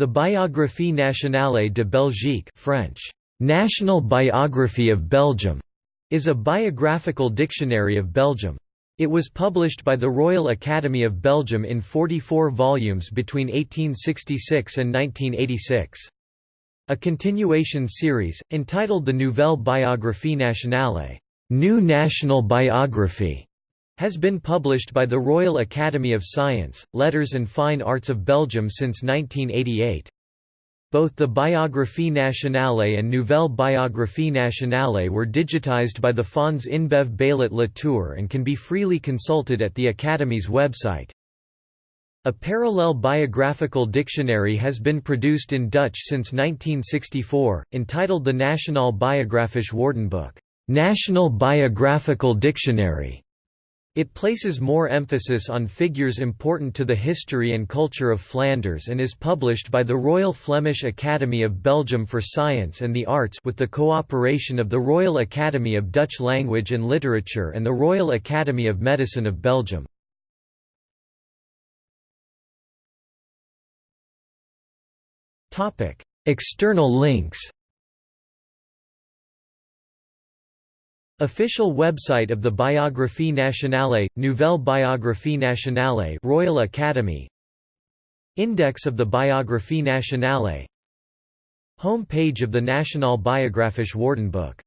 The Biographie nationale de Belgique French, National Biography of Belgium, is a biographical dictionary of Belgium. It was published by the Royal Academy of Belgium in 44 volumes between 1866 and 1986. A continuation series, entitled the Nouvelle Biographie Nationale New National Biography, has been published by the Royal Academy of Science, Letters and Fine Arts of Belgium since 1988. Both the Biographie nationale and Nouvelle Biographie nationale were digitized by the Fonds InBev Baillet Latour and can be freely consulted at the Academy's website. A parallel biographical dictionary has been produced in Dutch since 1964, entitled the Nationaal Biografisch Woordenboek National Biographical Dictionary. It places more emphasis on figures important to the history and culture of Flanders and is published by the Royal Flemish Academy of Belgium for Science and the Arts with the cooperation of the Royal Academy of Dutch Language and Literature and the Royal Academy of Medicine of Belgium. External links Official website of the Biographie nationale, Nouvelle Biographie nationale Royal Academy. Index of the Biographie nationale. Home page of the Nationaal Biografisch Woordenboek